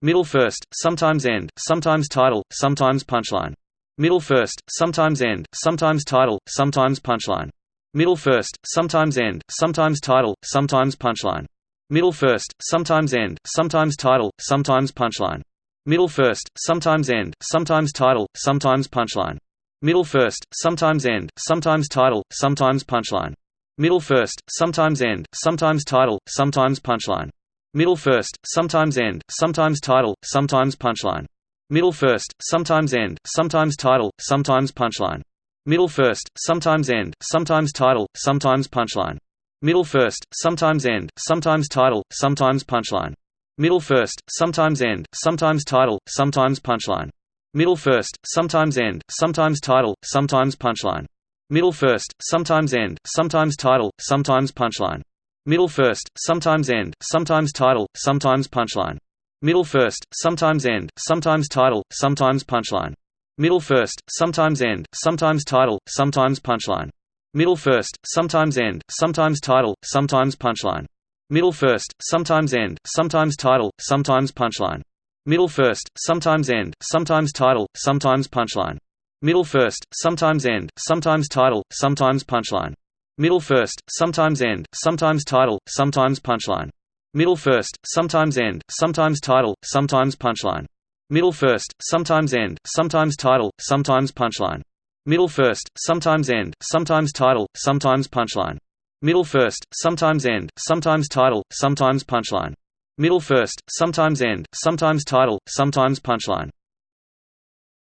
Middle first, sometimes end, sometimes title, sometimes punchline. Middle first, sometimes end, sometimes title, sometimes punchline. Middle first, sometimes end, sometimes title, sometimes punchline. Middle first, sometimes end, sometimes title, sometimes punchline. Middle first, sometimes end, sometimes title, sometimes punchline. Middle first, sometimes end, sometimes title, sometimes punchline. Middle first, sometimes end, sometimes title, sometimes punchline. Middle first, sometimes end, sometimes title, sometimes punchline. Middle first, sometimes end, sometimes title, sometimes punchline. Middle first, sometimes end, sometimes title, sometimes punchline. Middle first, sometimes end, sometimes title, sometimes punchline. Middle first, sometimes end, sometimes title, sometimes punchline. Middle first, sometimes end, sometimes title, sometimes punchline. Middle first, sometimes end, sometimes title, sometimes punchline. Middle first, sometimes end, sometimes title, sometimes punchline. Middle first, sometimes end, sometimes title, sometimes punchline. Middle first, sometimes end, sometimes title, sometimes punchline. Middle first, sometimes end, sometimes title, sometimes punchline. Middle first, sometimes end, sometimes title, sometimes punchline. Middle first, sometimes end, sometimes title, sometimes punchline. Middle first, sometimes end, sometimes title, sometimes punchline. Middle first, sometimes end, sometimes title, sometimes punchline. Middle first, sometimes end, sometimes title, sometimes punchline. Middle first, sometimes end, sometimes title, sometimes punchline. Middle first, sometimes end, sometimes title, sometimes punchline. Middle first, sometimes end, sometimes title, sometimes punchline. Middle first, sometimes end, sometimes title, sometimes punchline.